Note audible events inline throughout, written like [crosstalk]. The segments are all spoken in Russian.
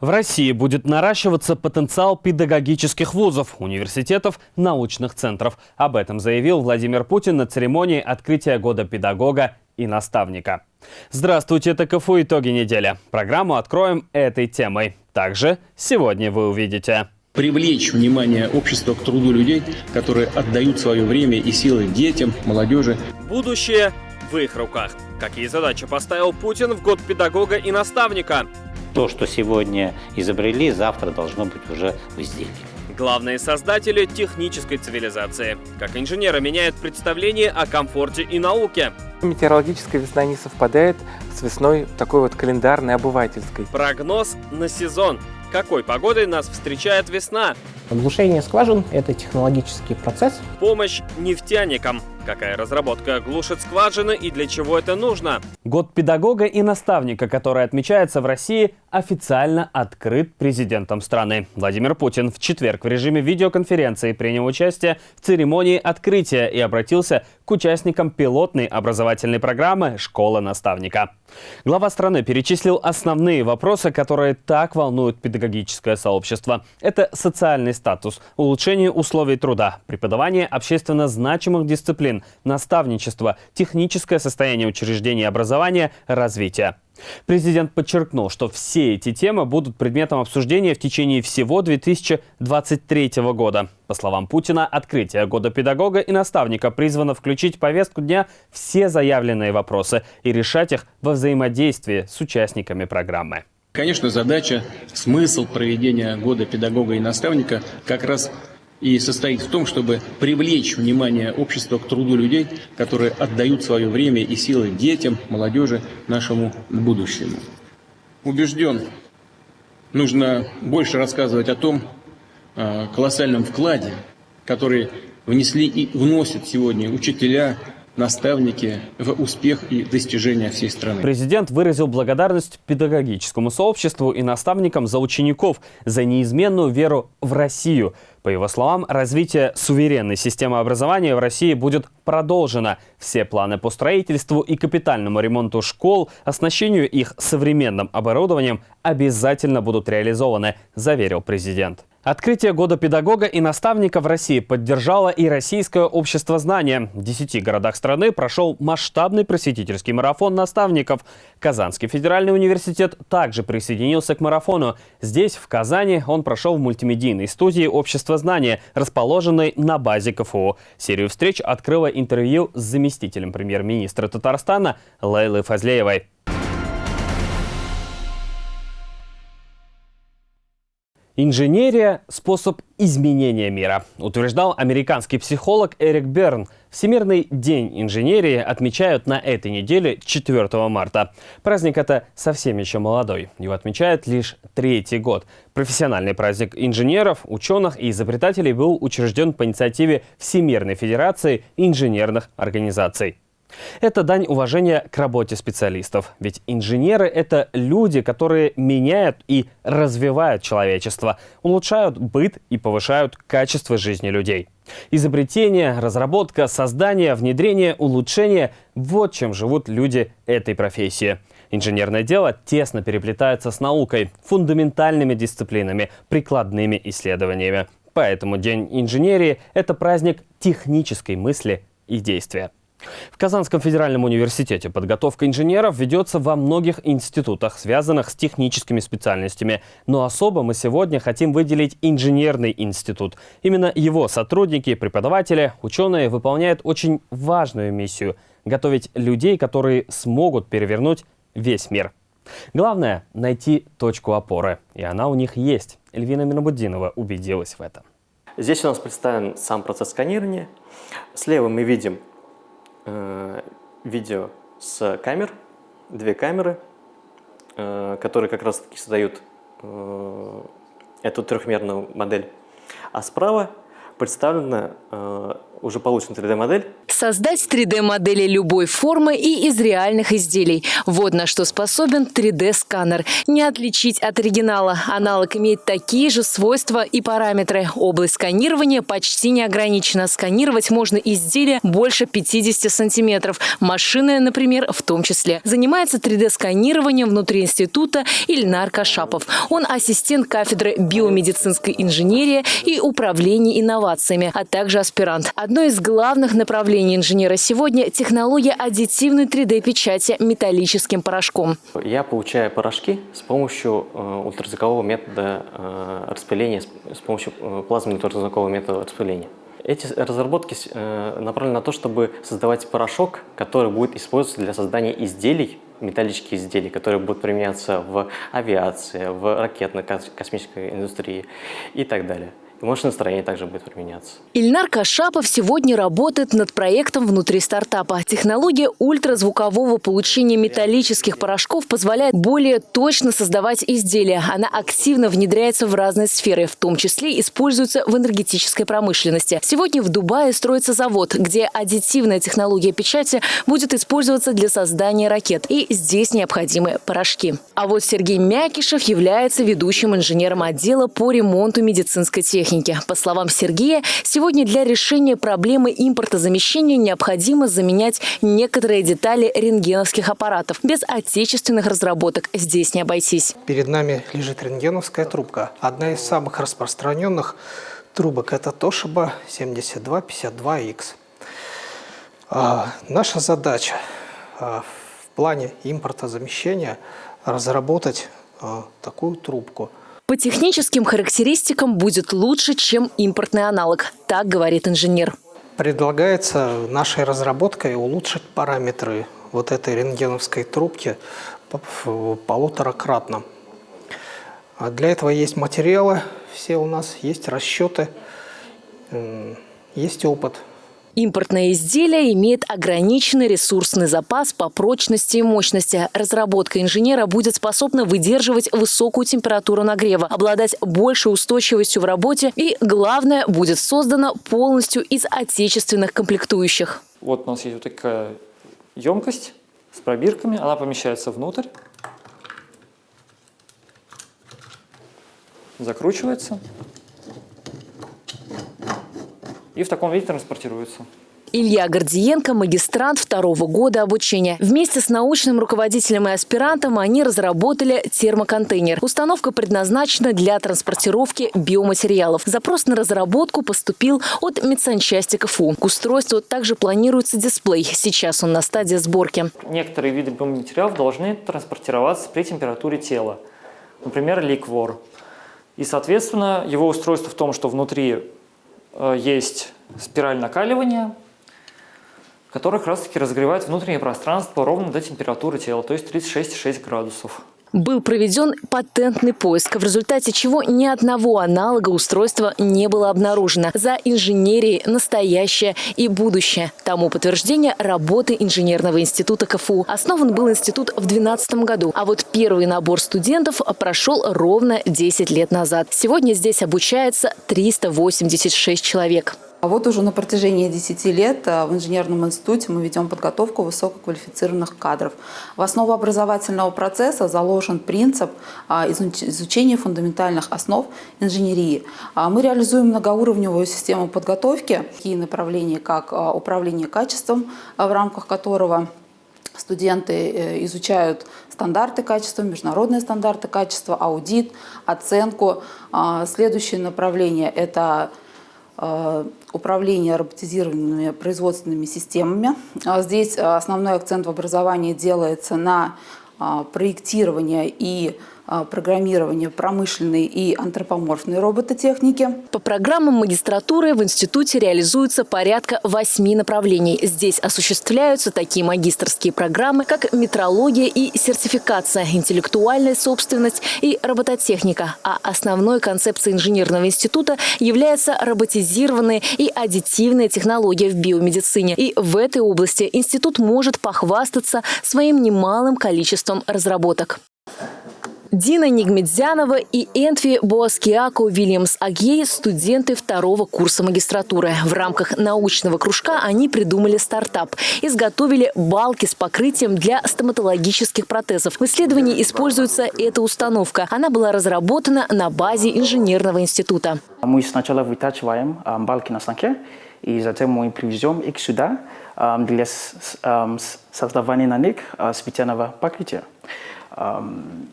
В России будет наращиваться потенциал педагогических вузов, университетов, научных центров. Об этом заявил Владимир Путин на церемонии открытия года педагога и наставника. Здравствуйте, это КФУ «Итоги недели». Программу откроем этой темой. Также сегодня вы увидите привлечь внимание общества к труду людей, которые отдают свое время и силы детям, молодежи. Будущее в их руках. Какие задачи поставил Путин в год педагога и наставника? То, что сегодня изобрели, завтра должно быть уже в изделии. Главные создатели технической цивилизации. Как инженеры меняют представление о комфорте и науке. Метеорологическая весна не совпадает с весной такой вот календарной обывательской. Прогноз на сезон. Какой погодой нас встречает весна? Оглушение скважин – это технологический процесс. Помощь нефтяникам. Какая разработка глушит скважины и для чего это нужно? Год педагога и наставника, который отмечается в России, официально открыт президентом страны. Владимир Путин в четверг в режиме видеоконференции принял участие в церемонии открытия и обратился к участникам пилотной образовательной программы «Школа наставника». Глава страны перечислил основные вопросы, которые так волнуют педагогическое сообщество. Это социальный статус, улучшение условий труда, преподавание общественно значимых дисциплин, наставничество, техническое состояние учреждений образования, развитие. Президент подчеркнул, что все эти темы будут предметом обсуждения в течение всего 2023 года. По словам Путина, открытие года педагога и наставника призвано включить в повестку дня все заявленные вопросы и решать их во взаимодействии с участниками программы. Конечно, задача, смысл проведения года педагога и наставника как раз и состоит в том, чтобы привлечь внимание общества к труду людей, которые отдают свое время и силы детям, молодежи, нашему будущему. Убежден, нужно больше рассказывать о том а, колоссальном вкладе, который внесли и вносят сегодня учителя, наставники в успех и достижения всей страны. Президент выразил благодарность педагогическому сообществу и наставникам за учеников, за неизменную веру в Россию. По его словам, развитие суверенной системы образования в России будет продолжено. Все планы по строительству и капитальному ремонту школ, оснащению их современным оборудованием обязательно будут реализованы, заверил президент. Открытие года педагога и наставника в России поддержало и Российское общество знания. В 10 городах страны прошел масштабный просветительский марафон наставников. Казанский федеральный университет также присоединился к марафону. Здесь, в Казани, он прошел в мультимедийной студии Общества знания, расположенной на базе КФУ. Серию встреч открыло интервью с заместителем премьер-министра Татарстана Лейлой Фазлеевой. Инженерия – способ изменения мира, утверждал американский психолог Эрик Берн. Всемирный день инженерии отмечают на этой неделе 4 марта. Праздник это совсем еще молодой. Его отмечают лишь третий год. Профессиональный праздник инженеров, ученых и изобретателей был учрежден по инициативе Всемирной Федерации инженерных организаций. Это дань уважения к работе специалистов. Ведь инженеры — это люди, которые меняют и развивают человечество, улучшают быт и повышают качество жизни людей. Изобретение, разработка, создание, внедрение, улучшение – вот чем живут люди этой профессии. Инженерное дело тесно переплетается с наукой, фундаментальными дисциплинами, прикладными исследованиями. Поэтому День инженерии – это праздник технической мысли и действия. В Казанском федеральном университете подготовка инженеров ведется во многих институтах, связанных с техническими специальностями. Но особо мы сегодня хотим выделить инженерный институт. Именно его сотрудники, преподаватели, ученые выполняют очень важную миссию – готовить людей, которые смогут перевернуть весь мир. Главное – найти точку опоры. И она у них есть. Эльвина Минобудинова убедилась в этом. Здесь у нас представлен сам процесс сканирования. Слева мы видим Э, видео с камер, две камеры, э, которые как раз таки создают э, эту трехмерную модель. А справа представлена уже получена 3D-модель. Создать 3D-модели любой формы и из реальных изделий. Вот на что способен 3D-сканер. Не отличить от оригинала. Аналог имеет такие же свойства и параметры. Область сканирования почти не ограничена. Сканировать можно изделия больше 50 сантиметров. Машины, например, в том числе. Занимается 3D-сканированием внутри института Ильнар Кашапов. Он ассистент кафедры биомедицинской инженерии и управления инновациями, а также аспирант. Одно из главных направлений инженера сегодня – технология аддитивной 3D-печати металлическим порошком. Я получаю порошки с помощью э, ультразвукового метода э, распыления, с помощью э, плазменного ультразвукового метода распыления. Эти разработки направлены на то, чтобы создавать порошок, который будет использоваться для создания изделий, металлических изделий, которые будут применяться в авиации, в ракетно-космической индустрии и так далее. И машиностроение также будет применяться. Ильнар Кашапов сегодня работает над проектом внутри стартапа. Технология ультразвукового получения металлических порошков позволяет более точно создавать изделия. Она активно внедряется в разные сферы, в том числе используется в энергетической промышленности. Сегодня в Дубае строится завод, где аддитивная технология печати будет использоваться для создания ракет. И здесь необходимы порошки. А вот Сергей Мякишев является ведущим инженером отдела по ремонту медицинской техники техники. По словам Сергея, сегодня для решения проблемы импортозамещения необходимо заменять некоторые детали рентгеновских аппаратов. Без отечественных разработок здесь не обойтись. Перед нами лежит рентгеновская трубка. Одна из самых распространенных трубок – это Toshiba 7252X. А, наша задача а, в плане импортозамещения разработать а, такую трубку – по техническим характеристикам будет лучше, чем импортный аналог, так говорит инженер. Предлагается нашей разработкой улучшить параметры вот этой рентгеновской трубки полуторакратно. А для этого есть материалы, все у нас есть расчеты, есть опыт – Импортное изделие имеет ограниченный ресурсный запас по прочности и мощности. Разработка инженера будет способна выдерживать высокую температуру нагрева, обладать большей устойчивостью в работе и, главное, будет создана полностью из отечественных комплектующих. Вот у нас есть вот такая емкость с пробирками, она помещается внутрь, закручивается и в таком виде транспортируется. Илья Гордиенко – магистрант второго года обучения. Вместе с научным руководителем и аспирантом они разработали термоконтейнер. Установка предназначена для транспортировки биоматериалов. Запрос на разработку поступил от медсанчасти КФУ. К устройству также планируется дисплей. Сейчас он на стадии сборки. Некоторые виды биоматериалов должны транспортироваться при температуре тела. Например, ликвор. И, соответственно, его устройство в том, что внутри есть спираль накаливания, которая как раз таки разогревает внутреннее пространство ровно до температуры тела, то есть 36,6 градусов. Был проведен патентный поиск, в результате чего ни одного аналога устройства не было обнаружено. За инженерией настоящее и будущее. Тому подтверждение работы инженерного института КФУ. Основан был институт в 2012 году, а вот первый набор студентов прошел ровно 10 лет назад. Сегодня здесь обучается 386 человек. А вот уже на протяжении 10 лет э, в инженерном институте мы ведем подготовку высококвалифицированных кадров. В основу образовательного процесса заложен принцип а, изучения фундаментальных основ инженерии. А, мы реализуем многоуровневую систему подготовки, такие направления, как а, управление качеством, в рамках которого студенты э, изучают стандарты качества, международные стандарты качества, аудит, оценку. Следующее направление – это Э, управления роботизированными производственными системами. А здесь э, основной акцент в образовании делается на э, проектирование и программирования промышленной и антропоморфной робототехники. По программам магистратуры в институте реализуется порядка восьми направлений. Здесь осуществляются такие магистрские программы, как метрология и сертификация, интеллектуальная собственность и робототехника. А основной концепцией инженерного института является роботизированная и аддитивная технология в биомедицине. И в этой области институт может похвастаться своим немалым количеством разработок. Дина Нигмедзянова и Энтви Боаскиако Уильямс Агей – студенты второго курса магистратуры. В рамках научного кружка они придумали стартап. Изготовили балки с покрытием для стоматологических протезов. В исследовании используется эта установка. Она была разработана на базе инженерного института. Мы сначала вытачиваем а, балки на станке, и затем мы привезем их сюда а, для а, создавания на них специального покрытия.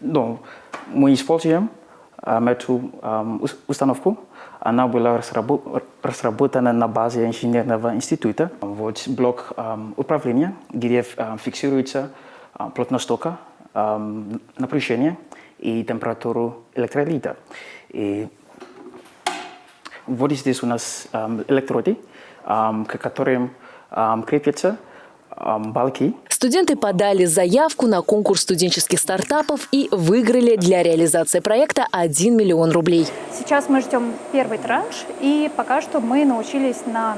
Ну, мы используем эту установку. Она была разработана на базе инженерного института. Вот блок управления, где фиксируется плотность тока, напряжение и температуру электролита. И вот здесь у нас электроды, к которым крепятся балки. Студенты подали заявку на конкурс студенческих стартапов и выиграли для реализации проекта 1 миллион рублей. Сейчас мы ждем первый транш, и пока что мы научились на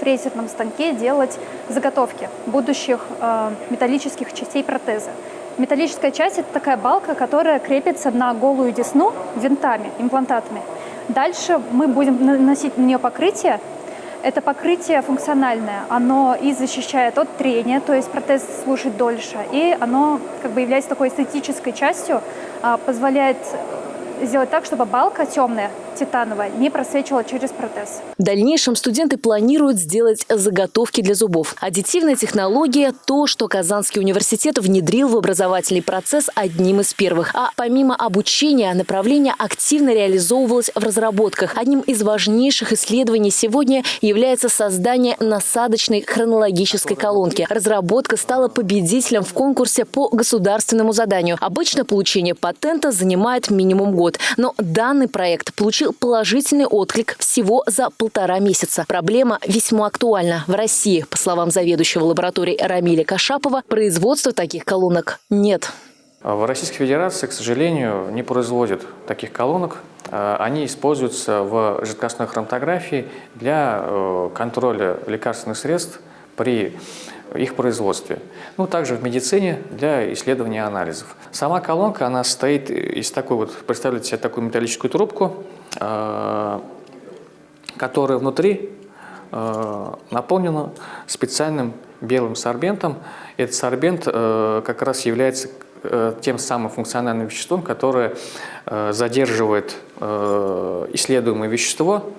фрезерном станке делать заготовки будущих э, металлических частей протеза. Металлическая часть – это такая балка, которая крепится на голую десну винтами, имплантатами. Дальше мы будем наносить на нее покрытие, это покрытие функциональное, оно и защищает от трения, то есть протез служит дольше, и оно как бы является такой эстетической частью, а, позволяет сделать так, чтобы балка темная, титановая, не просвечивала через протез. В дальнейшем студенты планируют сделать заготовки для зубов. Аддитивная технология – то, что Казанский университет внедрил в образовательный процесс одним из первых. А помимо обучения, направление активно реализовывалось в разработках. Одним из важнейших исследований сегодня является создание насадочной хронологической колонки. Разработка стала победителем в конкурсе по государственному заданию. Обычно получение патента занимает минимум год. Но данный проект получил положительный отклик всего за полтора месяца. Проблема весьма актуальна. В России, по словам заведующего лаборатории Рамиля Кашапова, производства таких колонок нет. В Российской Федерации, к сожалению, не производят таких колонок. А, они используются в жидкостной хроматографии для э, контроля лекарственных средств при их производстве. Ну, также в медицине для исследования анализов. Сама колонка, она состоит из такой вот, представляете себе такую металлическую трубку, э, которая внутри э, наполнена специальным белым сорбентом. Этот сорбент э, как раз является тем самым функциональным веществом, которое задерживает исследуемое вещество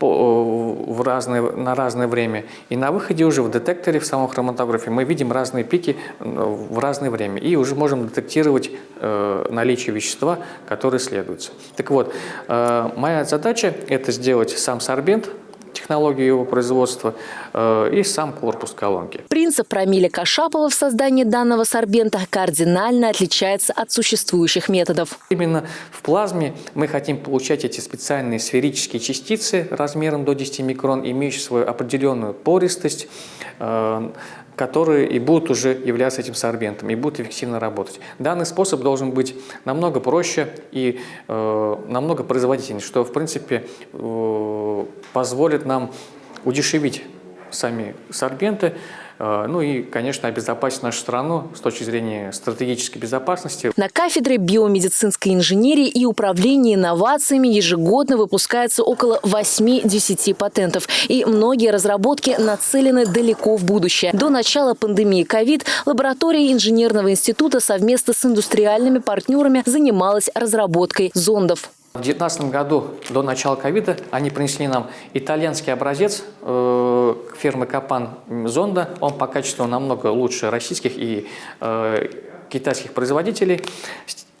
в разное, на разное время. И на выходе уже в детекторе, в самом хроматографе, мы видим разные пики в разное время. И уже можем детектировать э, наличие вещества, которое следуется. Так вот, э, моя задача – это сделать сам сорбент, технологию его производства э, и сам корпус колонки. Принцип Рамиля Кашапова в создании данного сорбента кардинально отличается от существующих методов. Именно в плазме мы хотим получать эти специальные сферические частицы размером до 10 микрон, имеющие свою определенную пористость, э, которые и будут уже являться этим сорбентом, и будут эффективно работать. Данный способ должен быть намного проще и э, намного производительнее, что, в принципе, э, позволит нам удешевить сами сорбенты, ну и, конечно, обезопасить нашу страну с точки зрения стратегической безопасности. На кафедре биомедицинской инженерии и управления инновациями ежегодно выпускается около 8-10 патентов. И многие разработки нацелены далеко в будущее. До начала пандемии ковид лаборатория инженерного института совместно с индустриальными партнерами занималась разработкой зондов. В 2019 году, до начала ковида, они принесли нам итальянский образец э, фирмы Капан зонда. Он по качеству намного лучше российских и э, китайских производителей.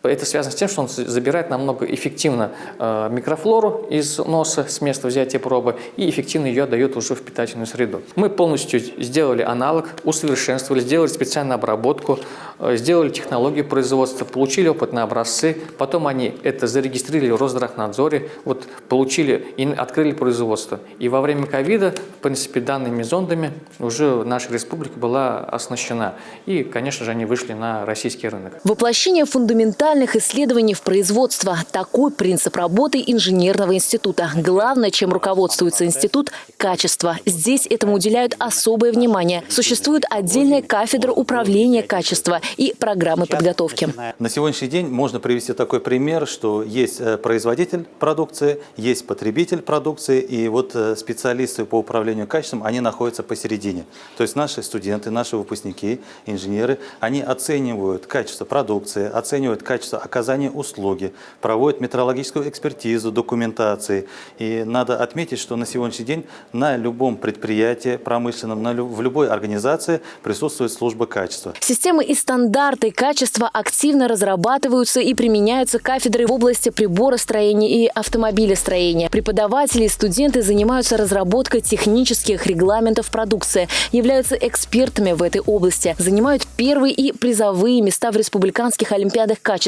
Это связано с тем, что он забирает намного эффективно э, микрофлору из носа с места взятия пробы и эффективно ее дает уже в питательную среду. Мы полностью сделали аналог, усовершенствовали, сделали специальную обработку, э, сделали технологию производства, получили опытные образцы, потом они это зарегистрировали в Росздравнадзоре, вот получили и открыли производство. И во время ковида, в принципе, данными зондами уже наша республика была оснащена. И, конечно же, они вышли на российский рынок. Воплощение фундаментального фундаментальных исследований в производство. Такой принцип работы инженерного института. Главное, чем руководствуется институт – качество. Здесь этому уделяют особое внимание. Существует отдельная кафедра управления качества и программы подготовки. На сегодняшний день можно привести такой пример, что есть э, производитель продукции, есть потребитель продукции, и вот э, специалисты по управлению качеством, они находятся посередине. То есть наши студенты, наши выпускники, инженеры, они оценивают качество продукции, оценивают качество оказания услуги, проводят метрологическую экспертизу документации. И надо отметить, что на сегодняшний день на любом предприятии промышленном, на, в любой организации присутствует служба качества. Системы и стандарты качества активно разрабатываются и применяются кафедры в области приборостроения и автомобилестроения. Преподаватели и студенты занимаются разработкой технических регламентов продукции, являются экспертами в этой области, занимают первые и призовые места в республиканских олимпиадах качества,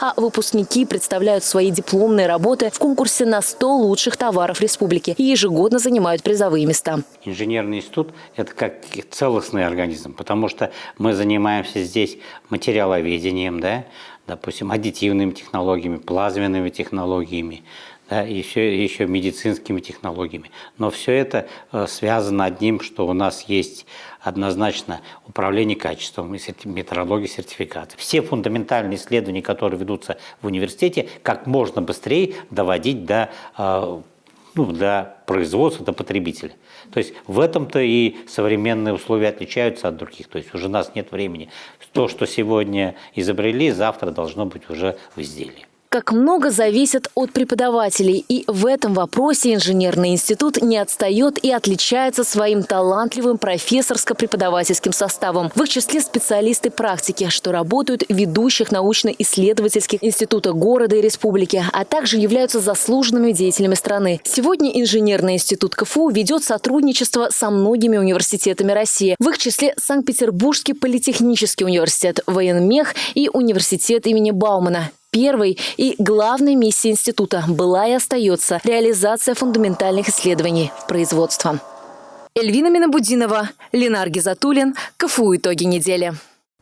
а выпускники представляют свои дипломные работы в конкурсе на 100 лучших товаров республики и ежегодно занимают призовые места. Инженерный институт – это как целостный организм, потому что мы занимаемся здесь материаловедением, да, допустим, аддитивными технологиями, плазменными технологиями, да, еще, еще медицинскими технологиями. Но все это э, связано одним, что у нас есть однозначно управление качеством, метрология, сертификаты. Все фундаментальные исследования, которые ведутся в университете, как можно быстрее доводить до э, ну, для производства, до потребителя. То есть в этом-то и современные условия отличаются от других. То есть уже у нас нет времени. То, что сегодня изобрели, завтра должно быть уже в изделии как много зависит от преподавателей. И в этом вопросе инженерный институт не отстает и отличается своим талантливым профессорско-преподавательским составом. В их числе специалисты практики, что работают в ведущих научно-исследовательских институтах города и республики, а также являются заслуженными деятелями страны. Сегодня инженерный институт КФУ ведет сотрудничество со многими университетами России. В их числе Санкт-Петербургский политехнический университет, военмех и университет имени Баумана. Первой и главной миссией института была и остается реализация фундаментальных исследований в производство. Эльвина Минабудинова, Ленар Гизатуллин, КФУ «Итоги недели».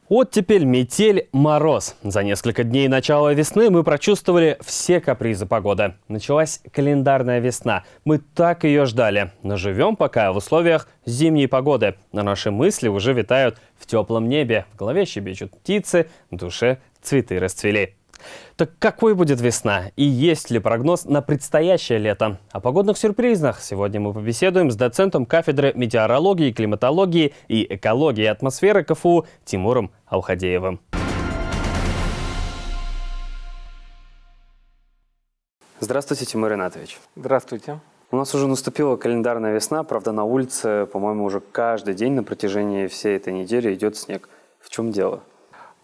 Оттепель, метель, мороз. За несколько дней начала весны мы прочувствовали все капризы погоды. Началась календарная весна. Мы так ее ждали. Но живем пока в условиях зимней погоды. Но наши мысли уже витают в теплом небе. В голове щебечут птицы, в душе цветы расцвели. Так какой будет весна и есть ли прогноз на предстоящее лето? О погодных сюрпризах сегодня мы побеседуем с доцентом кафедры метеорологии, климатологии и экологии атмосферы КФУ Тимуром Алхадеевым. Здравствуйте, Тимур Ринатович. Здравствуйте. У нас уже наступила календарная весна, правда, на улице, по-моему, уже каждый день на протяжении всей этой недели идет снег. В чем дело?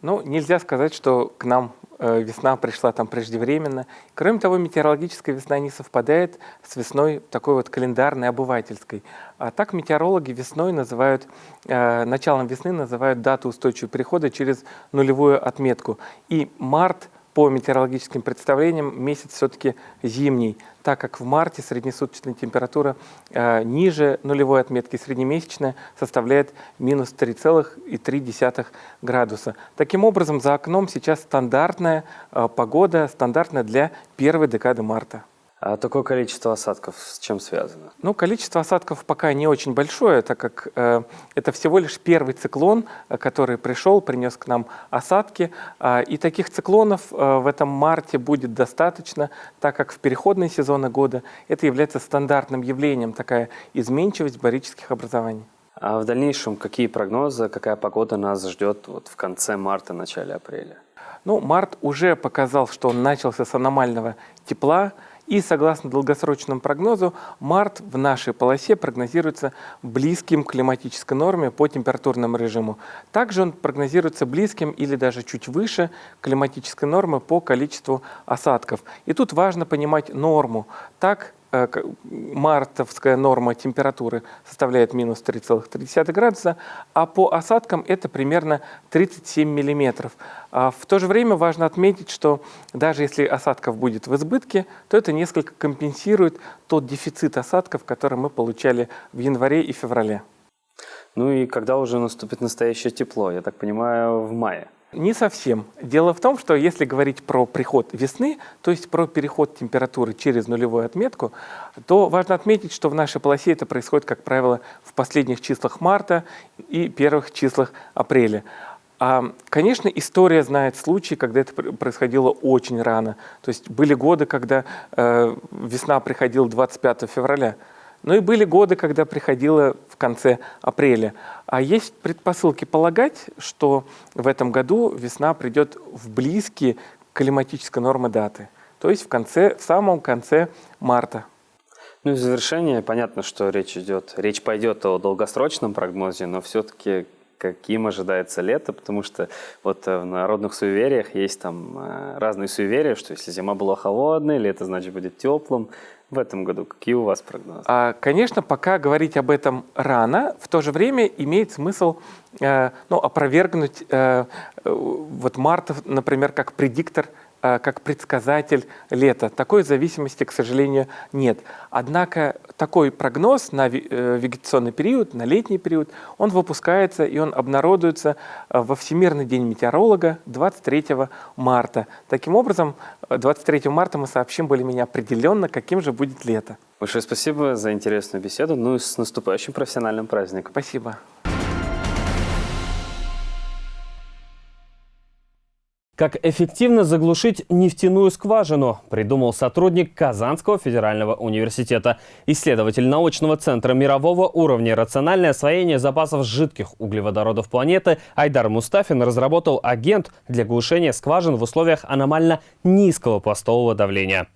Ну, нельзя сказать, что к нам Э, весна пришла там преждевременно. Кроме того, метеорологическая весна не совпадает с весной такой вот календарной, обывательской. А так метеорологи весной называют, э, началом весны называют дату устойчивого перехода через нулевую отметку. И март по метеорологическим представлениям месяц все-таки зимний, так как в марте среднесуточная температура э, ниже нулевой отметки, среднемесячная составляет минус 3,3 градуса. Таким образом, за окном сейчас стандартная э, погода, стандартная для первой декады марта. А такое количество осадков с чем связано? Ну, количество осадков пока не очень большое, так как э, это всего лишь первый циклон, э, который пришел, принес к нам осадки. Э, и таких циклонов э, в этом марте будет достаточно, так как в переходные сезоны года это является стандартным явлением, такая изменчивость барических образований. А в дальнейшем какие прогнозы, какая погода нас ждет вот в конце марта, начале апреля? Ну, март уже показал, что он начался с аномального тепла, и согласно долгосрочному прогнозу, март в нашей полосе прогнозируется близким к климатической норме по температурному режиму. Также он прогнозируется близким или даже чуть выше климатической нормы по количеству осадков. И тут важно понимать норму. Так мартовская норма температуры составляет минус 3,3 градуса, а по осадкам это примерно 37 миллиметров. А в то же время важно отметить, что даже если осадков будет в избытке, то это несколько компенсирует тот дефицит осадков, который мы получали в январе и феврале. Ну и когда уже наступит настоящее тепло? Я так понимаю, в мае. Не совсем. Дело в том, что если говорить про приход весны, то есть про переход температуры через нулевую отметку, то важно отметить, что в нашей полосе это происходит, как правило, в последних числах марта и первых числах апреля. А, конечно, история знает случаи, когда это происходило очень рано. То есть были годы, когда э, весна приходила 25 февраля. Но и были годы, когда приходила в конце апреля. А есть предпосылки полагать, что в этом году весна придет в близкие климатической нормы даты. То есть в, конце, в самом конце марта. Ну и в завершение, понятно, что речь идет, речь пойдет о долгосрочном прогнозе, но все-таки каким ожидается лето, потому что вот э, в народных суевериях есть там э, разные суеверия, что если зима была холодной, лето значит будет теплым. В этом году какие у вас прогнозы? А, конечно, пока говорить об этом рано, в то же время имеет смысл э, ну, опровергнуть э, э вот Мартов, например, как предиктор как предсказатель лета. Такой зависимости, к сожалению, нет. Однако такой прогноз на э, вегетационный период, на летний период, он выпускается и он обнародуется э, во Всемирный день метеоролога 23 марта. Таким образом, 23 марта мы сообщим более-менее определенно, каким же будет лето. Большое спасибо за интересную беседу. Ну и с наступающим профессиональным праздником. Спасибо. Как эффективно заглушить нефтяную скважину, придумал сотрудник Казанского федерального университета. Исследователь научного центра мирового уровня «Рациональное освоение запасов жидких углеводородов планеты» Айдар Мустафин разработал агент для глушения скважин в условиях аномально низкого пластового давления.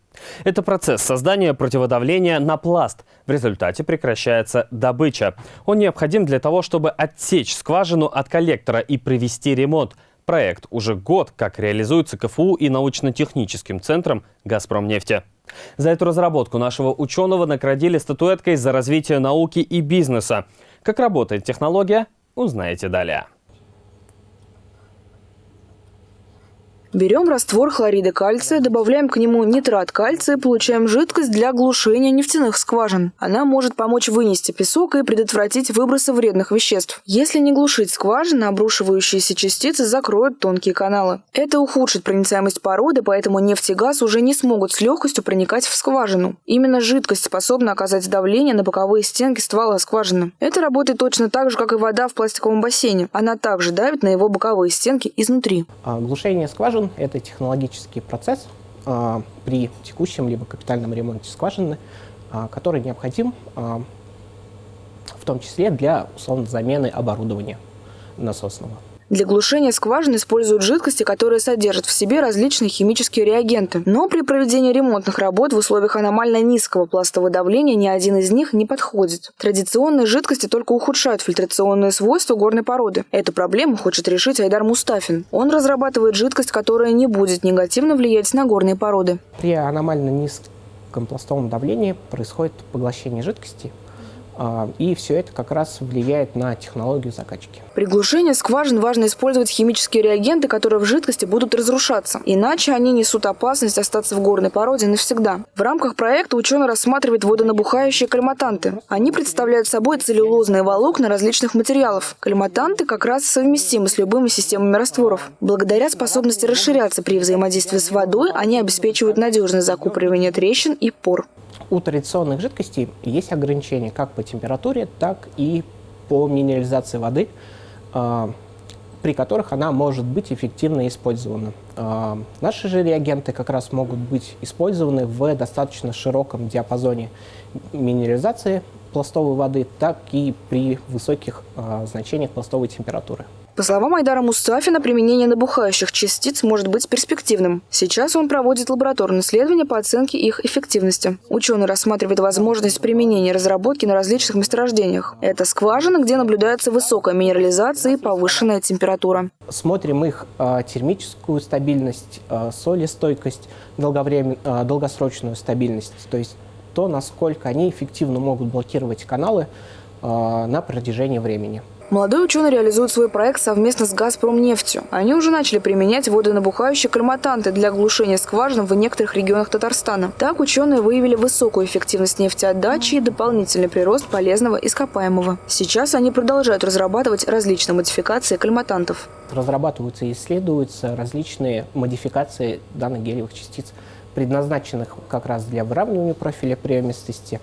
Это процесс создания противодавления на пласт. В результате прекращается добыча. Он необходим для того, чтобы отсечь скважину от коллектора и провести ремонт – Проект уже год как реализуется КФУ и научно-техническим центром «Газпромнефти». За эту разработку нашего ученого наградили статуэткой за развитие науки и бизнеса. Как работает технология, узнаете далее. Берем раствор хлорида кальция, добавляем к нему нитрат кальция, получаем жидкость для глушения нефтяных скважин. Она может помочь вынести песок и предотвратить выбросы вредных веществ. Если не глушить скважины, обрушивающиеся частицы закроют тонкие каналы. Это ухудшит проницаемость породы, поэтому нефть и газ уже не смогут с легкостью проникать в скважину. Именно жидкость способна оказать давление на боковые стенки ствола скважины. Это работает точно так же, как и вода в пластиковом бассейне. Она также давит на его боковые стенки изнутри. А глушение скважин скважин. Это технологический процесс а, при текущем либо капитальном ремонте скважины, а, который необходим а, в том числе для условно замены оборудования насосного. Для глушения скважин используют жидкости, которые содержат в себе различные химические реагенты. Но при проведении ремонтных работ в условиях аномально низкого пластового давления ни один из них не подходит. Традиционные жидкости только ухудшают фильтрационные свойства горной породы. Эту проблему хочет решить Айдар Мустафин. Он разрабатывает жидкость, которая не будет негативно влиять на горные породы. При аномально низком пластовом давлении происходит поглощение жидкости, а, и все это как раз влияет на технологию закачки. При глушении скважин важно использовать химические реагенты, которые в жидкости будут разрушаться. Иначе они несут опасность остаться в горной породе навсегда. В рамках проекта ученый рассматривает водонабухающие кальматанты. Они представляют собой целлюлозные волокна различных материалов. Кальматанты как раз совместимы с любыми системами растворов. Благодаря способности расширяться при взаимодействии с водой, они обеспечивают надежное закупоривание трещин и пор у традиционных жидкостей есть ограничения как по температуре, так и по минерализации воды, при которых она может быть эффективно использована. А, наши же реагенты как раз могут быть использованы в достаточно широком диапазоне минерализации пластовой воды, так и при высоких а, значениях пластовой температуры. По словам Айдара Мустафина, применение набухающих частиц может быть перспективным. Сейчас он проводит лабораторные исследования по оценке их эффективности. Ученый рассматривает возможность применения разработки на различных месторождениях. Это скважины, где наблюдается высокая минерализация и повышенная температура. Смотрим их э, термическую стабильность, э, солестойкость, э, долгосрочную стабильность, то есть то, насколько они эффективно могут блокировать каналы э, на протяжении времени. Молодой ученый реализует свой проект совместно с «Газпромнефтью». Они уже начали применять водонабухающие кальматанты для глушения скважин в некоторых регионах Татарстана. Так ученые выявили высокую эффективность нефтеотдачи и дополнительный прирост полезного ископаемого. Сейчас они продолжают разрабатывать различные модификации кальматантов. Разрабатываются и исследуются различные модификации данных гелевых частиц, предназначенных как раз для выравнивания профиля приемистости,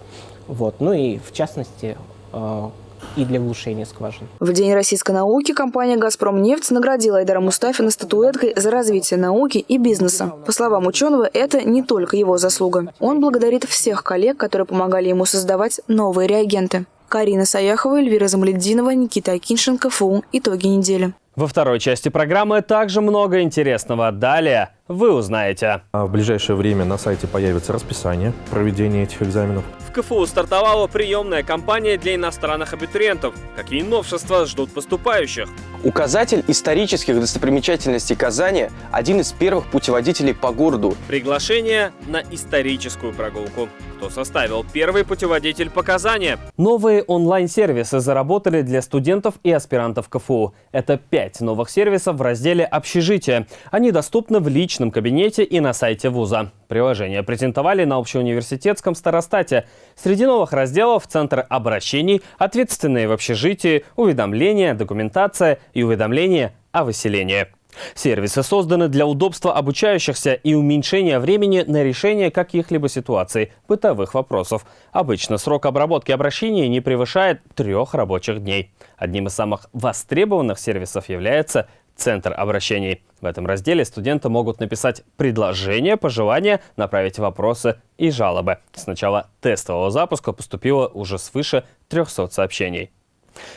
вот, ну и в частности э, и для глушения скважин. В День российской науки компания «Газпромнефть» наградила Айдара Мустафина статуэткой за развитие науки и бизнеса. По словам ученого, это не только его заслуга. Он благодарит всех коллег, которые помогали ему создавать новые реагенты. Карина Саяхова, Эльвира Замледдинова, Никита Акиншенко, ФУ. Итоги недели. Во второй части программы также много интересного. Далее вы узнаете. А в ближайшее время на сайте появится расписание проведения этих экзаменов. В КФУ стартовала приемная кампания для иностранных абитуриентов. Какие новшества ждут поступающих? Указатель исторических достопримечательностей Казани – один из первых путеводителей по городу. Приглашение на историческую прогулку. Кто составил первый путеводитель по Казани? Новые онлайн-сервисы заработали для студентов и аспирантов КФУ. Это пять новых сервисов в разделе «Общежитие». Они доступны в личном кабинете и на сайте вуза. Приложение презентовали на общеуниверситетском старостате. Среди новых разделов – Центр обращений, ответственные в общежитии, уведомления, документация и уведомления о выселении. Сервисы созданы для удобства обучающихся и уменьшения времени на решение каких-либо ситуаций, бытовых вопросов. Обычно срок обработки обращений не превышает трех рабочих дней. Одним из самых востребованных сервисов является Центр обращений. В этом разделе студенты могут написать предложения, пожелания, направить вопросы и жалобы. С начала тестового запуска поступило уже свыше 300 сообщений.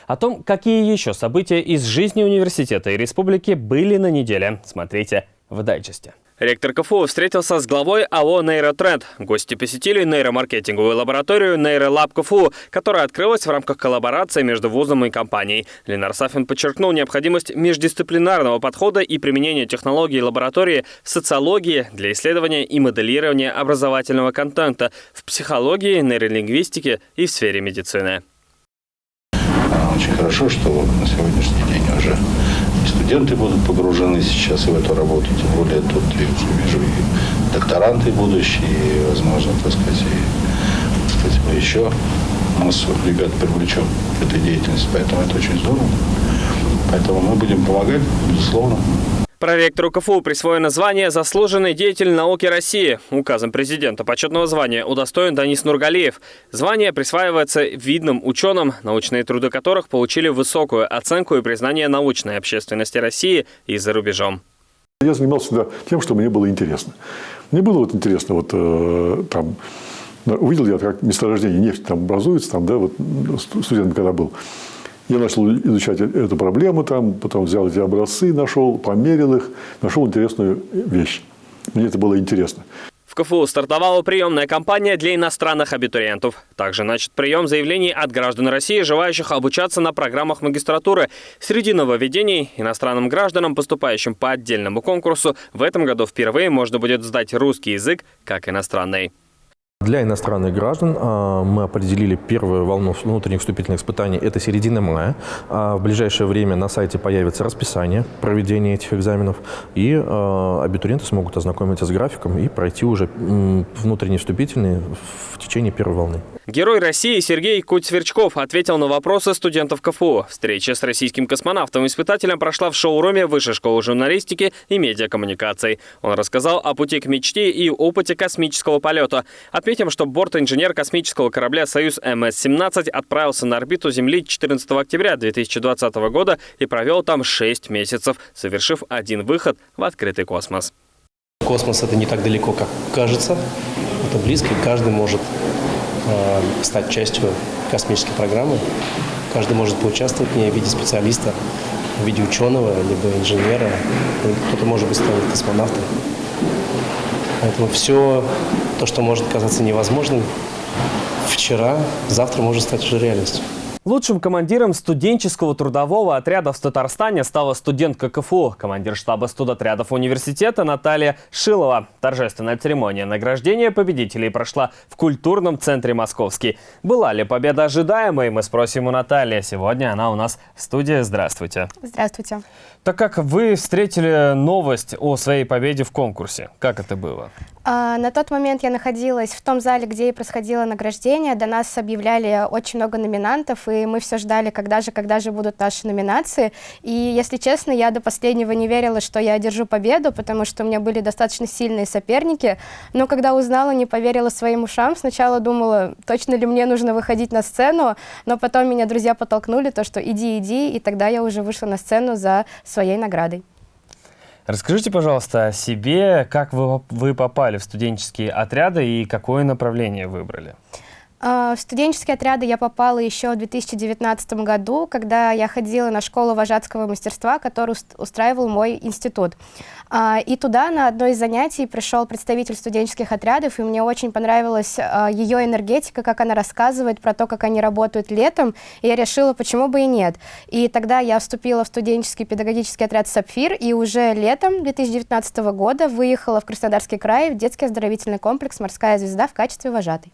О том, какие еще события из жизни университета и республики были на неделе, смотрите в дайджесте. Ректор КФУ встретился с главой АО «Нейротренд». Гости посетили нейромаркетинговую лабораторию «Нейролаб КФУ», которая открылась в рамках коллаборации между вузом и компанией. Ленар Сафин подчеркнул необходимость междисциплинарного подхода и применения технологий лаборатории в социологии для исследования и моделирования образовательного контента, в психологии, нейролингвистике и в сфере медицины. Очень хорошо, что на сегодняшний день уже студенты будут погружены сейчас в эту работу, тем более тут я вижу и докторанты будущие, и, возможно, так сказать, и, так сказать, мы еще массу ребят привлечем к этой деятельности, поэтому это очень здорово. Поэтому мы будем помогать, безусловно. Проректору КФУ присвоено звание «Заслуженный деятель науки России». Указом президента почетного звания удостоен Данис Нургалиев. Звание присваивается видным ученым, научные труды которых получили высокую оценку и признание научной общественности России и за рубежом. Я занимался всегда тем, что мне было интересно. Мне было вот интересно, вот э, там, увидел я, как месторождение нефти там образуется, там, да, вот студентом когда был. Я начал изучать эту проблему, там, потом взял эти образцы, нашел, померил их, нашел интересную вещь. Мне это было интересно. В КФУ стартовала приемная кампания для иностранных абитуриентов. Также начат прием заявлений от граждан России, желающих обучаться на программах магистратуры. Среди нововведений иностранным гражданам, поступающим по отдельному конкурсу, в этом году впервые можно будет сдать русский язык как иностранный. Для иностранных граждан а, мы определили первую волну внутренних вступительных испытаний. Это середина мая. А в ближайшее время на сайте появится расписание проведения этих экзаменов. И а, абитуриенты смогут ознакомиться с графиком и пройти уже внутренние вступительные в течение первой волны. Герой России Сергей Куцверчков ответил на вопросы студентов КФУ. Встреча с российским космонавтом-испытателем прошла в шоуруме Высшей школы журналистики и медиакоммуникаций. Он рассказал о пути к мечте и опыте космического полета. Отметим, что борт-инженер космического корабля «Союз МС-17» отправился на орбиту Земли 14 октября 2020 года и провел там 6 месяцев, совершив один выход в открытый космос. Космос – это не так далеко, как кажется. Это близко, и каждый может Э, стать частью космической программы. Каждый может поучаствовать в ней в виде специалиста, в виде ученого, либо инженера. Кто-то, может быть, станет космонавтом. Поэтому все то, что может казаться невозможным, вчера, завтра может стать уже реальностью. Лучшим командиром студенческого трудового отряда в Татарстане стала студентка КФУ, командир штаба студотрядов университета Наталья Шилова. Торжественная церемония награждения победителей прошла в культурном центре «Московский». Была ли победа ожидаемой, мы спросим у Натальи. Сегодня она у нас в студии. Здравствуйте. Здравствуйте. Так как вы встретили новость о своей победе в конкурсе, как это было? А, на тот момент я находилась в том зале, где и происходило награждение. До нас объявляли очень много номинантов, и мы все ждали, когда же, когда же будут наши номинации. И, если честно, я до последнего не верила, что я одержу победу, потому что у меня были достаточно сильные соперники. Но когда узнала, не поверила своим ушам. Сначала думала, точно ли мне нужно выходить на сцену, но потом меня друзья подтолкнули, то, что иди, иди, и тогда я уже вышла на сцену за своей наградой. Расскажите, пожалуйста, о себе, как вы, вы попали в студенческие отряды и какое направление выбрали? А, в студенческие отряды я попала еще в 2019 году, когда я ходила на школу вожатского мастерства, которую устраивал мой институт. А, и туда на одно из занятий пришел представитель студенческих отрядов, и мне очень понравилась а, ее энергетика, как она рассказывает про то, как они работают летом, и я решила, почему бы и нет. И тогда я вступила в студенческий педагогический отряд «Сапфир», и уже летом 2019 года выехала в Краснодарский край в детский оздоровительный комплекс «Морская звезда» в качестве вожатой.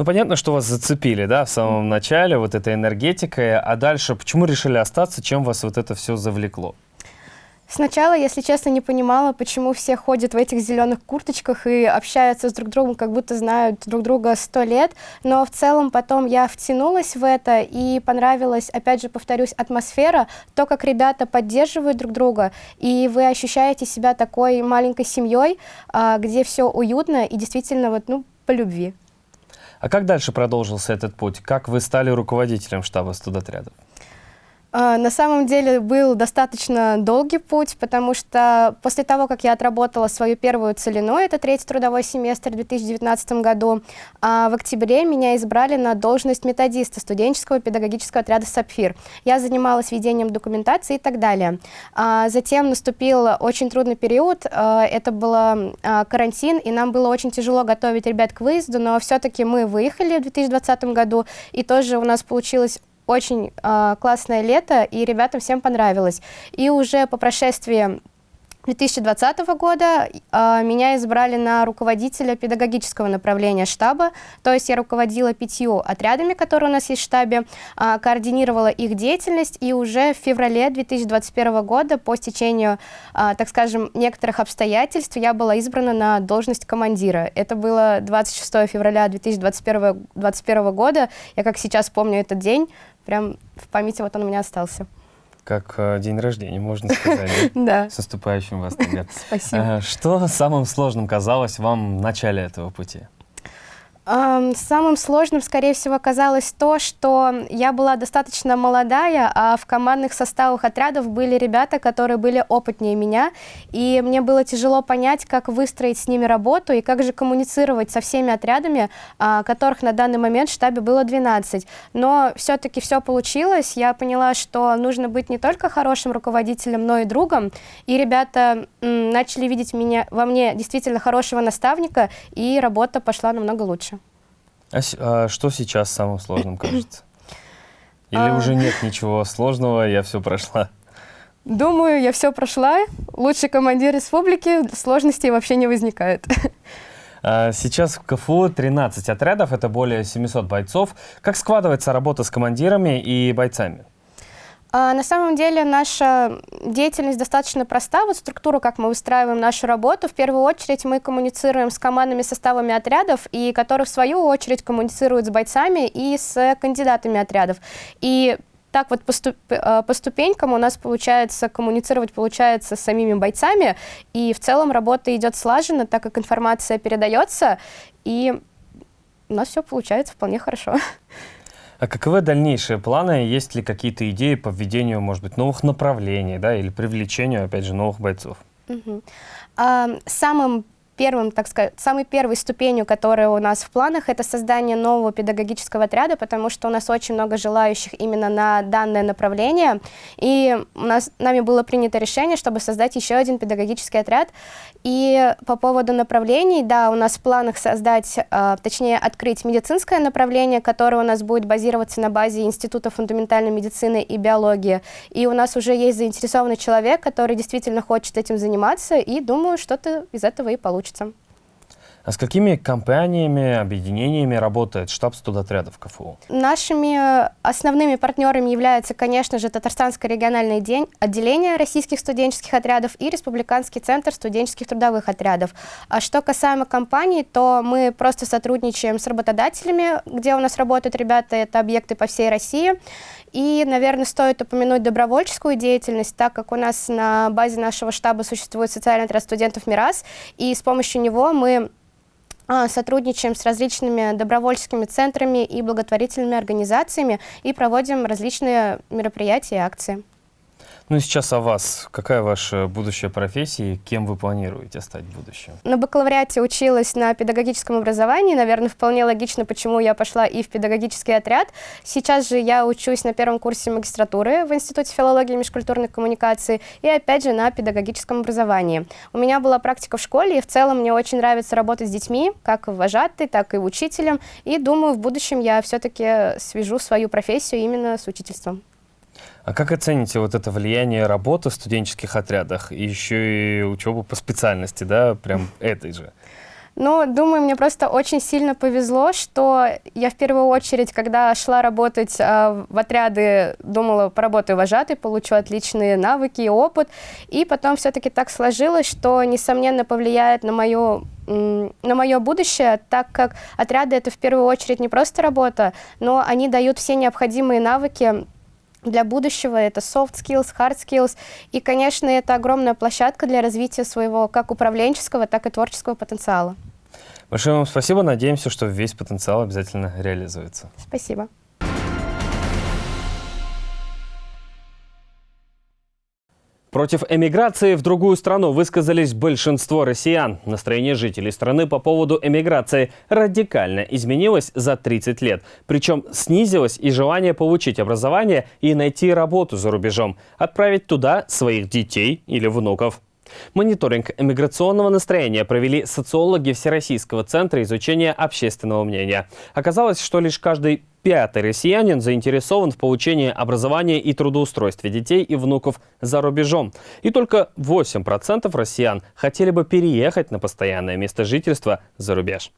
Ну, понятно, что вас зацепили, да, в самом начале, вот этой энергетикой, а дальше почему решили остаться, чем вас вот это все завлекло? Сначала, если честно, не понимала, почему все ходят в этих зеленых курточках и общаются с друг другом, как будто знают друг друга сто лет. Но в целом потом я втянулась в это и понравилась, опять же, повторюсь, атмосфера, то, как ребята поддерживают друг друга, и вы ощущаете себя такой маленькой семьей, а, где все уютно и действительно вот, ну, по любви. А как дальше продолжился этот путь? Как вы стали руководителем штаба студотрядов? А, на самом деле был достаточно долгий путь, потому что после того, как я отработала свою первую целину, это третий трудовой семестр в 2019 году, а, в октябре меня избрали на должность методиста студенческого педагогического отряда «Сапфир». Я занималась ведением документации и так далее. А, затем наступил очень трудный период, это был карантин, и нам было очень тяжело готовить ребят к выезду, но все-таки мы выехали в 2020 году, и тоже у нас получилось очень э, классное лето, и ребятам всем понравилось. И уже по прошествии 2020 года э, меня избрали на руководителя педагогического направления штаба, то есть я руководила пятью отрядами, которые у нас есть в штабе, э, координировала их деятельность, и уже в феврале 2021 года по стечению, э, так скажем, некоторых обстоятельств я была избрана на должность командира. Это было 26 февраля 2021, 2021 года, я как сейчас помню этот день, прям в памяти вот он у меня остался. Как э, день рождения, можно сказать. [laughs] Да. С наступающим вас тогда. Спасибо. Э, что самым сложным казалось вам в начале этого пути? Самым сложным, скорее всего, оказалось то, что я была достаточно молодая, а в командных составах отрядов были ребята, которые были опытнее меня, и мне было тяжело понять, как выстроить с ними работу и как же коммуницировать со всеми отрядами, а, которых на данный момент в штабе было 12. Но все-таки все получилось, я поняла, что нужно быть не только хорошим руководителем, но и другом, и ребята начали видеть меня, во мне действительно хорошего наставника, и работа пошла намного лучше. А, а что сейчас самым сложным кажется? [coughs] Или А. уже нет ничего сложного, я все прошла? Думаю, я все прошла. Лучший командир республики, сложностей вообще не возникает. [laughs] А, Сейчас в КФУ 13 отрядов, это более 700 бойцов. Как складывается работа с командирами и бойцами? А, На самом деле наша деятельность достаточно проста. Вот структура, как мы выстраиваем нашу работу. В первую очередь мы коммуницируем с командными составами отрядов, и которые в свою очередь коммуницируют с бойцами и с кандидатами отрядов. И так вот по, ступ- э, по ступенькам у нас получается коммуницировать получается с самими бойцами, и в целом работа идет слаженно, так как информация передается, и у нас все получается вполне хорошо. [laughs] А каковы дальнейшие планы? Есть ли какие-то идеи по введению, может быть, новых направлений, да, или привлечению, опять же, новых бойцов? Мгм. А, Самым первым, так сказать, самой первой ступенью, которая у нас в планах, это создание нового педагогического отряда, потому что у нас очень много желающих именно на данное направление. И у нас, нами было принято решение, чтобы создать еще один педагогический отряд. И по поводу направлений, да, у нас в планах создать, э, точнее, открыть медицинское направление, которое у нас будет базироваться на базе Института фундаментальной медицины и биологии. И у нас уже есть заинтересованный человек, который действительно хочет этим заниматься, и думаю, что-то из этого и получится. А с какими компаниями, объединениями работает штаб студотрядов КФУ? Нашими основными партнерами являются, конечно же, Татарстанское региональное день, отделение российских студенческих отрядов и Республиканский центр студенческих трудовых отрядов. А что касаемо компаний, то мы просто сотрудничаем с работодателями, где у нас работают ребята, это объекты по всей России. И, наверное, стоит упомянуть добровольческую деятельность, так как у нас на базе нашего штаба существует социальный отряд студентов МИРАС, и с помощью него мы сотрудничаем с различными добровольческими центрами и благотворительными организациями и проводим различные мероприятия и акции. Ну сейчас о вас. Какая ваша будущая профессия и кем вы планируете стать в будущем? На бакалавриате училась на педагогическом образовании. Наверное, вполне логично, почему я пошла и в педагогический отряд. Сейчас же я учусь на первом курсе магистратуры в Институте филологии и межкультурной коммуникации и опять же на педагогическом образовании. У меня была практика в школе, и в целом мне очень нравится работать с детьми, как вожатой, так и учителем. И думаю, в будущем я все-таки свяжу свою профессию именно с учительством. А как оцените вот это влияние работы в студенческих отрядах и еще и учебу по специальности, да, прям этой же? Ну, думаю, мне просто очень сильно повезло, что я в первую очередь, когда шла работать э, в отряды, думала, поработаю вожатой, получу отличные навыки и опыт. И потом все-таки так сложилось, что, несомненно, повлияет на мою на мое будущее, так как отряды это в первую очередь не просто работа, но они дают все необходимые навыки для будущего. Это soft skills, hard skills. И, конечно, это огромная площадка для развития своего как управленческого, так и творческого потенциала. Большое вам спасибо. Надеемся, что весь потенциал обязательно реализуется. Спасибо. Против эмиграции в другую страну высказались большинство россиян. Настроение жителей страны по поводу эмиграции радикально изменилось за 30 лет. Причем снизилось и желание получить образование и найти работу за рубежом, отправить туда своих детей или внуков. Мониторинг эмиграционного настроения провели социологи Всероссийского центра изучения общественного мнения. Оказалось, что лишь каждый пятый россиянин заинтересован в получении образования и трудоустройстве детей и внуков за рубежом. И только 8% россиян хотели бы переехать на постоянное место жительства за рубеж.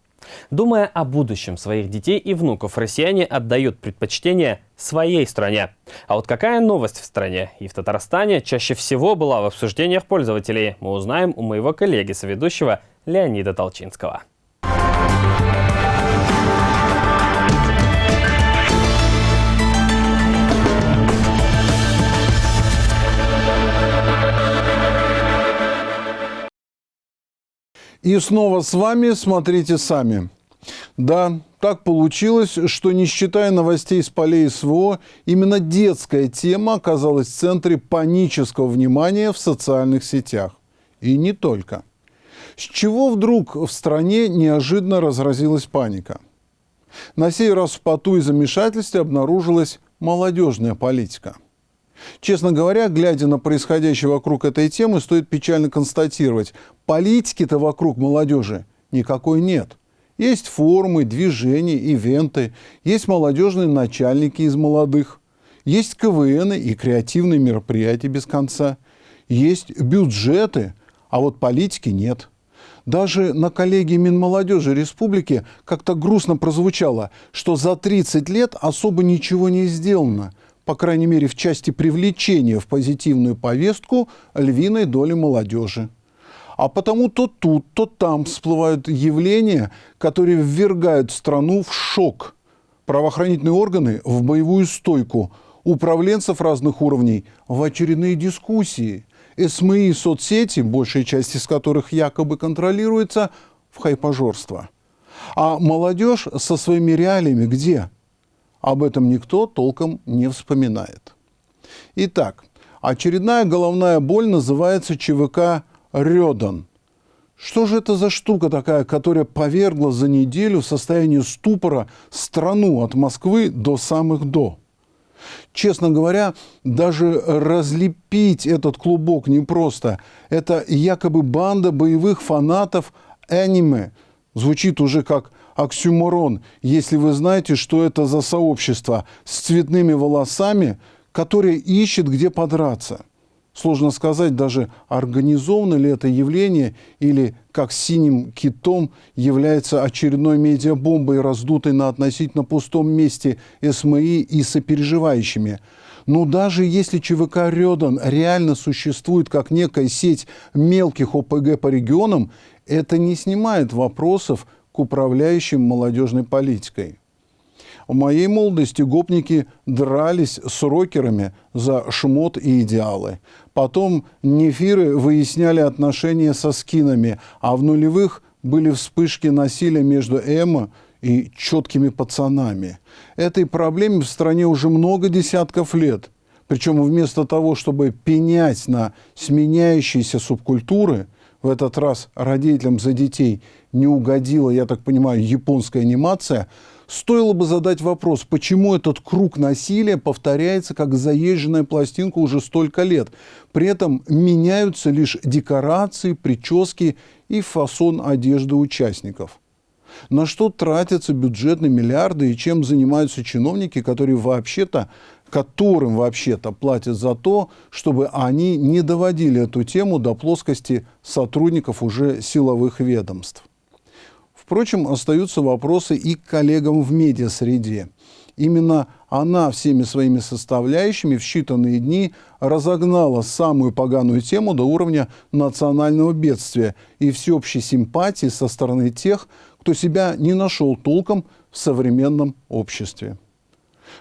Думая о будущем своих детей и внуков, россияне отдают предпочтение своей стране. А вот какая новость в стране и в Татарстане чаще всего была в обсуждениях пользователей, мы узнаем у моего коллеги-соведущего Леонида Толчинского. И снова с вами «Смотрите сами». Да, так получилось, что не считая новостей с полей СВО, именно детская тема оказалась в центре панического внимания в социальных сетях. И не только. С чего вдруг в стране неожиданно разразилась паника? На сей раз в поту и замешательстве обнаружилась молодежная политика – Честно говоря, глядя на происходящее вокруг этой темы, стоит печально констатировать, политики-то вокруг молодежи никакой нет. Есть форумы, движения, ивенты, есть молодежные начальники из молодых, есть КВН и креативные мероприятия без конца, есть бюджеты, а вот политики нет. Даже на коллегии Минмолодежи Республики как-то грустно прозвучало, что за 30 лет особо ничего не сделано – по крайней мере в части привлечения в позитивную повестку львиной доли молодежи. А потому то тут, то там всплывают явления, которые ввергают страну в шок. Правоохранительные органы в боевую стойку, управленцев разных уровней в очередные дискуссии. СМИ и соцсети, большая часть из которых якобы контролируется, в хайпожорство. А молодежь со своими реалиями где? Об этом никто толком не вспоминает. Итак, очередная головная боль называется ЧВК «Рёдан». Что же это за штука такая, которая повергла за неделю в состояние ступора страну от Москвы до самых до? Честно говоря, даже разлепить этот клубок непросто. Это якобы банда боевых фанатов аниме. Звучит уже как оксюморон, если вы знаете, что это за сообщество с цветными волосами, которое ищет, где подраться – Сложно сказать даже, организовано ли это явление или, как синим китом, является очередной медиабомбой, раздутой на относительно пустом месте СМИ и сопереживающими. Но даже если ЧВК «Рёдан» реально существует как некая сеть мелких ОПГ по регионам, это не снимает вопросов к управляющим молодежной политикой. В моей молодости гопники дрались с рокерами за шмот и идеалы. Потом нефиры выясняли отношения со скинами, а в нулевых были вспышки насилия между эмо и четкими пацанами. Этой проблеме в стране уже много десятков лет. Причем вместо того, чтобы пенять на сменяющиеся субкультуры, в этот раз родителям за детей не угодила, я так понимаю, японская анимация – Стоило бы задать вопрос, почему этот круг насилия повторяется как заезженная пластинка уже столько лет. При этом меняются лишь декорации, прически и фасон одежды участников. На что тратятся бюджетные миллиарды и чем занимаются чиновники, которые вообще-то которым вообще-то платят за то, чтобы они не доводили эту тему до плоскости сотрудников уже силовых ведомств. Впрочем, остаются вопросы и к коллегам в медиасреде. Именно она всеми своими составляющими в считанные дни разогнала самую поганую тему до уровня национального бедствия и всеобщей симпатии со стороны тех, кто себя не нашел толком в современном обществе.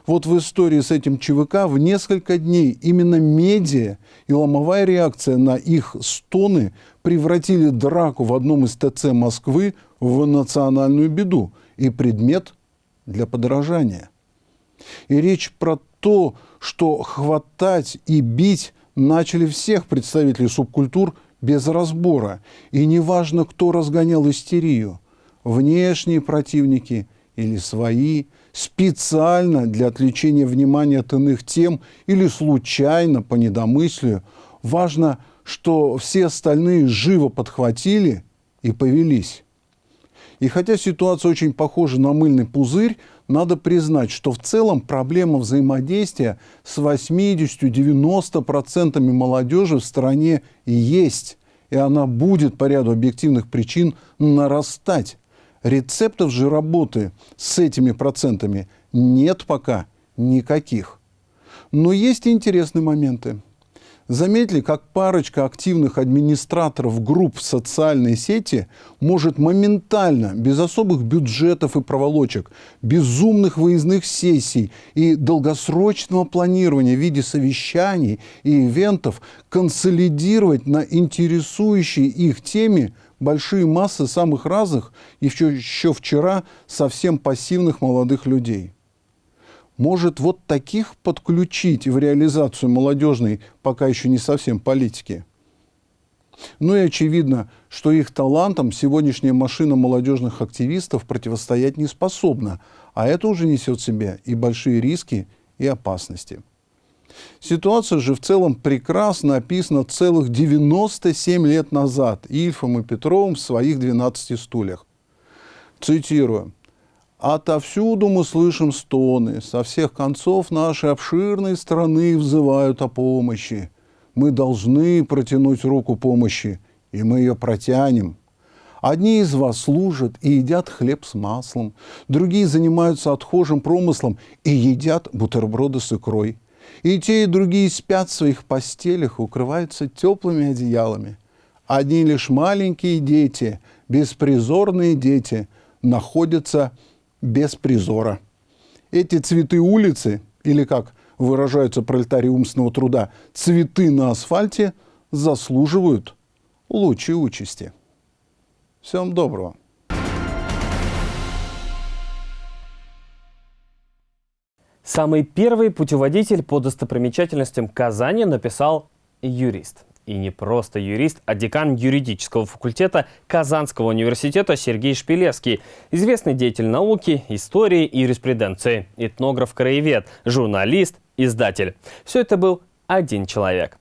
Вот в истории с этим ЧВК в несколько дней именно медиа и ломовая реакция на их стоны превратили драку в одном из ТЦ Москвы в национальную беду и предмет для подражания. И речь про то, что хватать и бить начали всех представителей субкультур без разбора. И неважно, кто разгонял истерию, внешние противники или свои – специально для отвлечения внимания от иных тем или случайно по недомыслию. Важно, что все остальные живо подхватили и повелись. И хотя ситуация очень похожа на мыльный пузырь, надо признать, что в целом проблема взаимодействия с 80-90% молодежи в стране есть. И она будет по ряду объективных причин нарастать. Рецептов же работы с этими процентами нет пока никаких. Но есть интересные моменты. Заметили, как парочка активных администраторов групп в социальной сети может моментально, без особых бюджетов и проволочек, безумных выездных сессий и долгосрочного планирования в виде совещаний и ивентов консолидировать на интересующей их теме большие массы самых разных, и еще, вчера совсем пассивных молодых людей. Может, вот таких подключить в реализацию молодежной, пока еще не совсем политики? Ну и очевидно, что их талантам сегодняшняя машина молодежных активистов противостоять не способна, а это уже несет в себе и большие риски, и опасности. Ситуация же в целом прекрасно описана целых 97 лет назад Ильфом и Петровым в своих 12 стульях. Цитирую. «Отовсюду мы слышим стоны, со всех концов нашей обширной страны взывают о помощи. Мы должны протянуть руку помощи, и мы ее протянем. Одни из вас служат и едят хлеб с маслом, другие занимаются отхожим промыслом и едят бутерброды с икрой. И те, и другие спят в своих постелях, укрываются теплыми одеялами. Одни лишь маленькие дети, беспризорные дети, находятся без призора. Эти цветы улицы, или как выражаются пролетарии умственного труда, цветы на асфальте, заслуживают лучшей участи. Всем доброго. Самый первый путеводитель по достопримечательностям Казани написал юрист. И не просто юрист, а декан юридического факультета Казанского университета Сергей Шпилевский. Известный деятель науки, истории и юриспруденции, этнограф-краевед, журналист, издатель. Все это был один человек.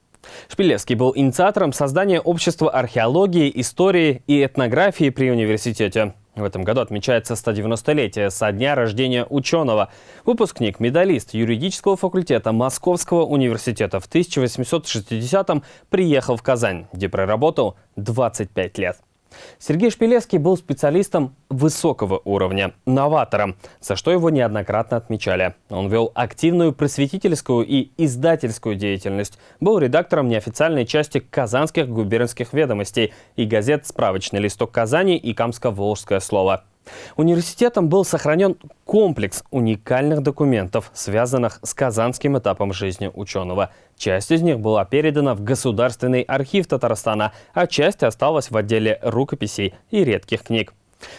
Шпилевский был инициатором создания общества археологии, истории и этнографии при университете. В этом году отмечается 190-летие со дня рождения ученого. Выпускник, медалист юридического факультета Московского университета в 1860-м приехал в Казань, где проработал 25 лет. Сергей Шпилевский был специалистом высокого уровня, новатором, за что его неоднократно отмечали. Он вел активную просветительскую и издательскую деятельность, был редактором неофициальной части казанских губернских ведомостей и газет «Справочный листок Казани» и «Камско-Волжское слово». Университетом был сохранен комплекс уникальных документов, связанных с казанским этапом жизни ученого. Часть из них была передана в Государственный архив Татарстана, а часть осталась в отделе рукописей и редких книг.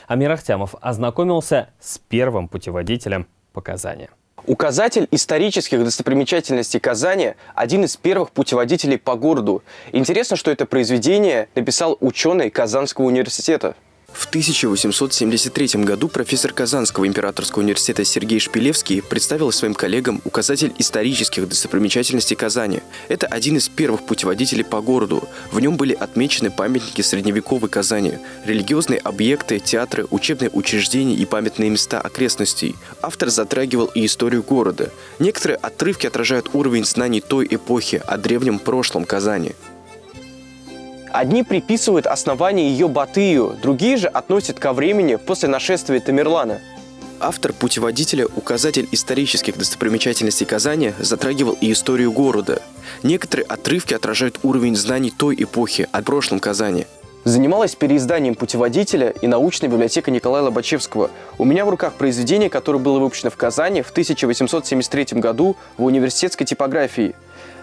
Амир Ахтямов ознакомился с первым путеводителем по Казани. Указатель исторических достопримечательностей Казани – один из первых путеводителей по городу. Интересно, что это произведение написал ученый Казанского университета. В 1873 году профессор Казанского императорского университета Сергей Шпилевский представил своим коллегам указатель исторических достопримечательностей Казани. Это один из первых путеводителей по городу. В нем были отмечены памятники средневековой Казани, религиозные объекты, театры, учебные учреждения и памятные места окрестностей. Автор затрагивал и историю города. Некоторые отрывки отражают уровень знаний той эпохи о древнем прошлом Казани. Одни приписывают основание ее Батыю, другие же относят ко времени после нашествия Тамерлана. Автор путеводителя «Указатель исторических достопримечательностей Казани» затрагивал и историю города. Некоторые отрывки отражают уровень знаний той эпохи о прошлом Казани. Занималась переизданием путеводителя и научная библиотека Николая Лобачевского. У меня в руках произведение, которое было выпущено в Казани в 1873 году в университетской типографии.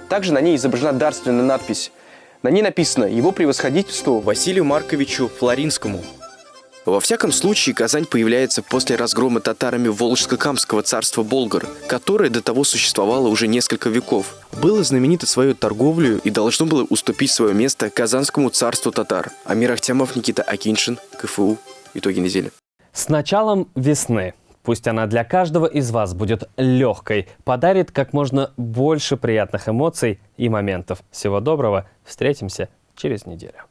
Также на ней изображена дарственная надпись на ней написано «Его превосходительству Василию Марковичу Флоринскому». Во всяком случае, Казань появляется после разгрома татарами Волжско-Камского царства Болгар, которое до того существовало уже несколько веков. Было знаменито своей торговлей и должно было уступить свое место Казанскому царству татар. Амир Ахтямов, Никита Акиншин, КФУ. Итоги недели. С началом весны Пусть она для каждого из вас будет легкой, подарит как можно больше приятных эмоций и моментов. Всего доброго, встретимся через неделю.